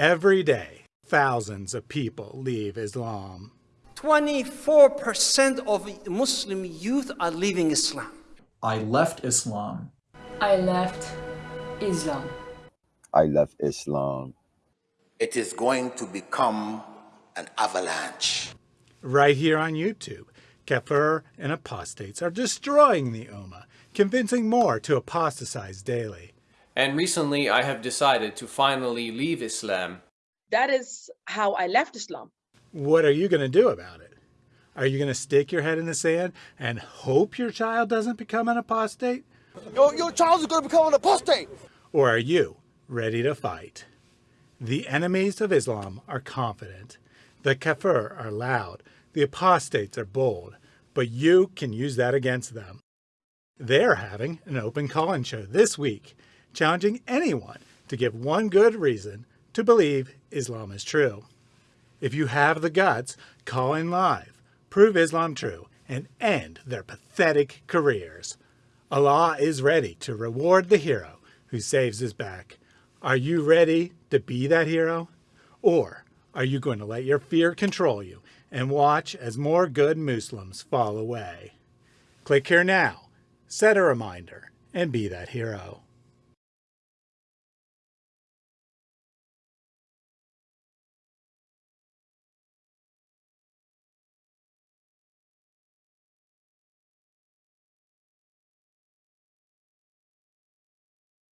Every day, thousands of people leave Islam. 24% of Muslim youth are leaving Islam. I left Islam. I left Islam. I left Islam. It is going to become an avalanche. Right here on YouTube, Kafir and apostates are destroying the Ummah, convincing more to apostatize daily. And recently I have decided to finally leave Islam. That is how I left Islam. What are you going to do about it? Are you going to stick your head in the sand and hope your child doesn't become an apostate? Your, your child is going to become an apostate! Or are you ready to fight? The enemies of Islam are confident. The kafir are loud. The apostates are bold. But you can use that against them. They're having an open call-in show this week, challenging anyone to give one good reason to believe Islam is true. If you have the guts, call in live, prove Islam true, and end their pathetic careers. Allah is ready to reward the hero who saves his back. Are you ready to be that hero? Or are you going to let your fear control you and watch as more good Muslims fall away? Click here now, set a reminder, and be that hero.